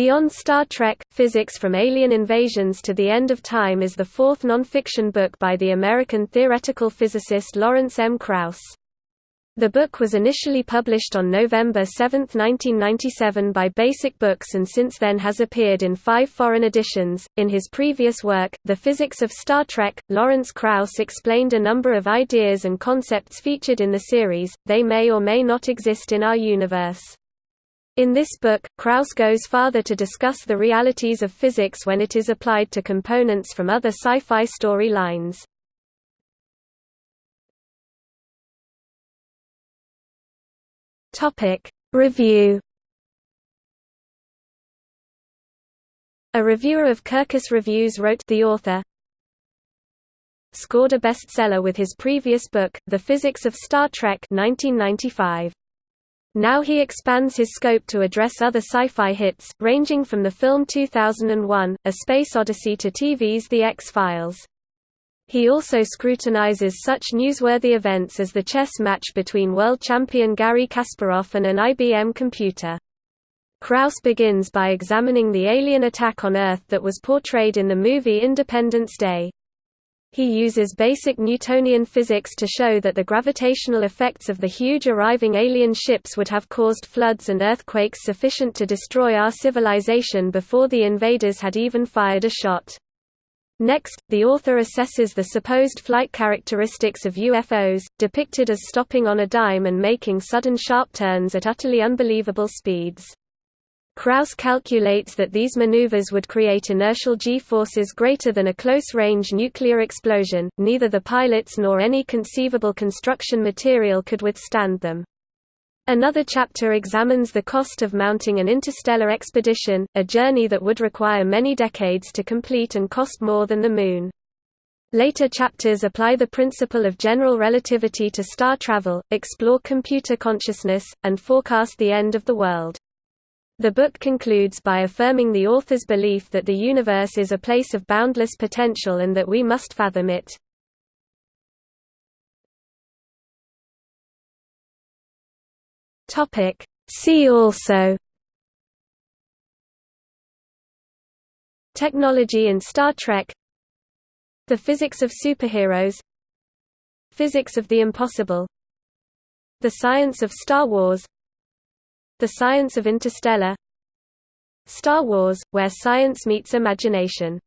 Beyond Star Trek, Physics from Alien Invasions to the End of Time is the fourth non-fiction book by the American theoretical physicist Lawrence M. Krauss. The book was initially published on November 7, 1997 by Basic Books and since then has appeared in five foreign editions. In his previous work, The Physics of Star Trek, Lawrence Krauss explained a number of ideas and concepts featured in the series, they may or may not exist in our universe. In this book, Krauss goes farther to discuss the realities of physics when it is applied to components from other sci-fi story lines. Review A reviewer of Kirkus Reviews wrote the author scored a bestseller with his previous book, The Physics of Star Trek 1995. Now he expands his scope to address other sci-fi hits, ranging from the film 2001, A Space Odyssey to TV's The X-Files. He also scrutinizes such newsworthy events as the chess match between world champion Garry Kasparov and an IBM computer. Krauss begins by examining the alien attack on Earth that was portrayed in the movie Independence Day. He uses basic Newtonian physics to show that the gravitational effects of the huge arriving alien ships would have caused floods and earthquakes sufficient to destroy our civilization before the invaders had even fired a shot. Next, the author assesses the supposed flight characteristics of UFOs, depicted as stopping on a dime and making sudden sharp turns at utterly unbelievable speeds. Krauss calculates that these maneuvers would create inertial g-forces greater than a close-range nuclear explosion, neither the pilots nor any conceivable construction material could withstand them. Another chapter examines the cost of mounting an interstellar expedition, a journey that would require many decades to complete and cost more than the Moon. Later chapters apply the principle of general relativity to star travel, explore computer consciousness, and forecast the end of the world. The book concludes by affirming the author's belief that the universe is a place of boundless potential and that we must fathom it. See also. Technology in Star Trek. The physics of superheroes. Physics of the impossible. The science of Star Wars the Science of Interstellar. Star Wars, where science meets imagination